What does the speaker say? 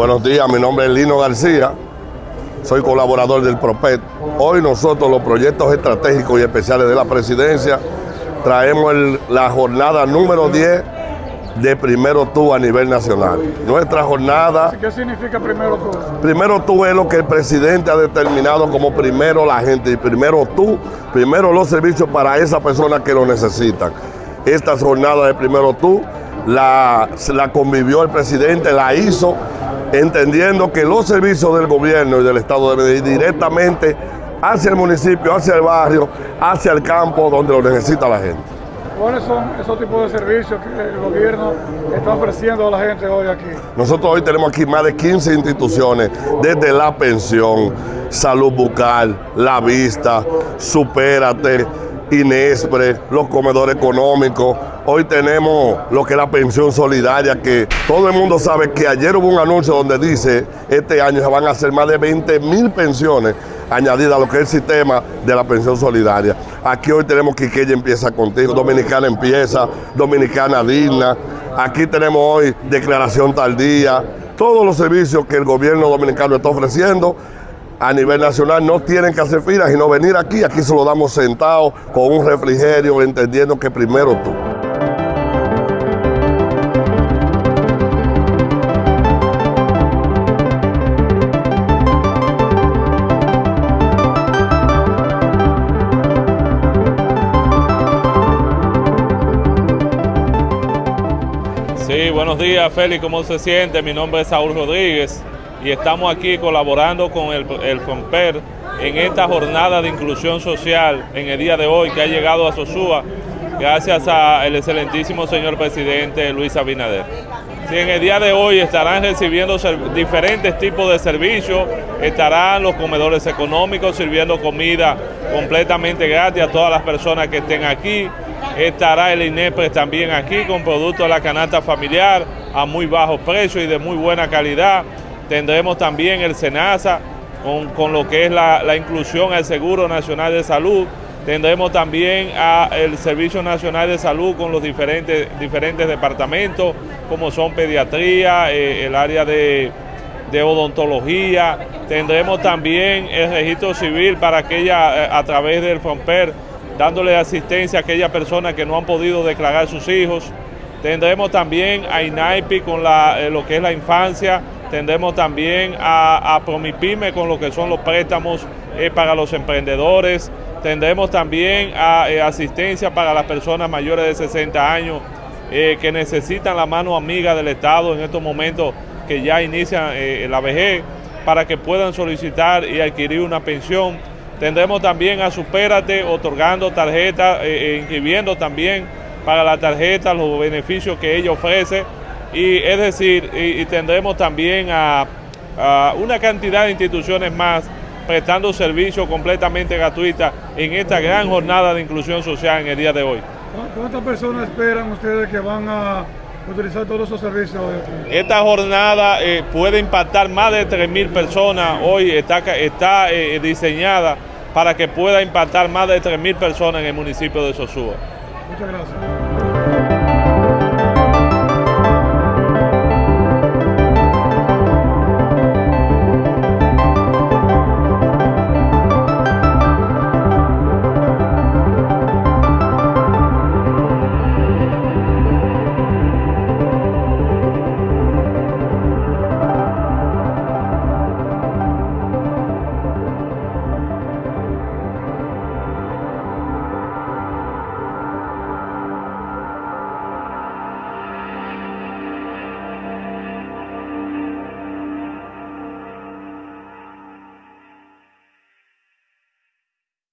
Buenos días, mi nombre es Lino García, soy colaborador del PROPET. Hoy nosotros los proyectos estratégicos y especiales de la presidencia traemos la jornada número 10 de Primero Tú a nivel nacional. Nuestra jornada... ¿Qué significa Primero Tú? Primero Tú es lo que el presidente ha determinado como primero la gente y primero tú, primero los servicios para esas personas que lo necesitan. Esta jornada de Primero Tú la, la convivió el presidente, la hizo entendiendo que los servicios del gobierno y del Estado deben ir directamente hacia el municipio, hacia el barrio, hacia el campo donde lo necesita la gente. ¿Cuáles son esos tipos de servicios que el gobierno está ofreciendo a la gente hoy aquí? Nosotros hoy tenemos aquí más de 15 instituciones, desde la pensión, salud bucal, la vista, supérate, Inespre, los comedores económicos. Hoy tenemos lo que es la pensión solidaria, que todo el mundo sabe que ayer hubo un anuncio donde dice este año se van a hacer más de 20 mil pensiones añadidas a lo que es el sistema de la pensión solidaria. Aquí hoy tenemos que ella empieza contigo, Dominicana empieza, Dominicana digna. Aquí tenemos hoy declaración tardía, todos los servicios que el gobierno dominicano está ofreciendo a nivel nacional no tienen que hacer filas, sino venir aquí, aquí se lo damos sentado con un refrigerio, entendiendo que primero tú. Sí, buenos días Félix, ¿cómo se siente? Mi nombre es Saúl Rodríguez y estamos aquí colaborando con el, FOMPER en esta jornada de inclusión social en el día de hoy que ha llegado a Sosúa gracias al excelentísimo señor presidente Luis Abinader. Sí, en el día de hoy estarán recibiendo diferentes tipos de servicios, estarán los comedores económicos sirviendo comida completamente gratis a todas las personas que estén aquí, estará el INEPRES también aquí con productos de la canasta familiar a muy bajo precio y de muy buena calidad, Tendremos también el SENASA con, lo que es la, inclusión al Seguro Nacional de Salud. Tendremos también el Servicio Nacional de Salud con los diferentes, diferentes departamentos, como son pediatría, eh, el área de, odontología. Tendremos también el registro civil para aquella, eh, a través del FOMPER, dándole asistencia a aquellas personas que no han podido declarar sus hijos. Tendremos también a INAIPI con eh, lo que es la infancia, Tendremos también a, Promipyme con lo que son los préstamos eh, para los emprendedores. Tendremos también a, eh, asistencia para las personas mayores de 60 años eh, que necesitan la mano amiga del Estado en estos momentos que ya inician la vejez para que puedan solicitar y adquirir una pensión. Tendremos también a Supérate otorgando tarjetas, inscribiendo también para la tarjeta los beneficios que ella ofrece y es decir, y, tendremos también a, una cantidad de instituciones más prestando servicios completamente gratuitas en esta gran jornada de inclusión social en el día de hoy. ¿Cuántas personas esperan ustedes que van a utilizar todos esos servicios? Esta jornada eh, puede impactar más de 3.000 personas. Hoy está, está eh, diseñada para que pueda impactar más de 3.000 personas en el municipio de Sosúa. Muchas gracias.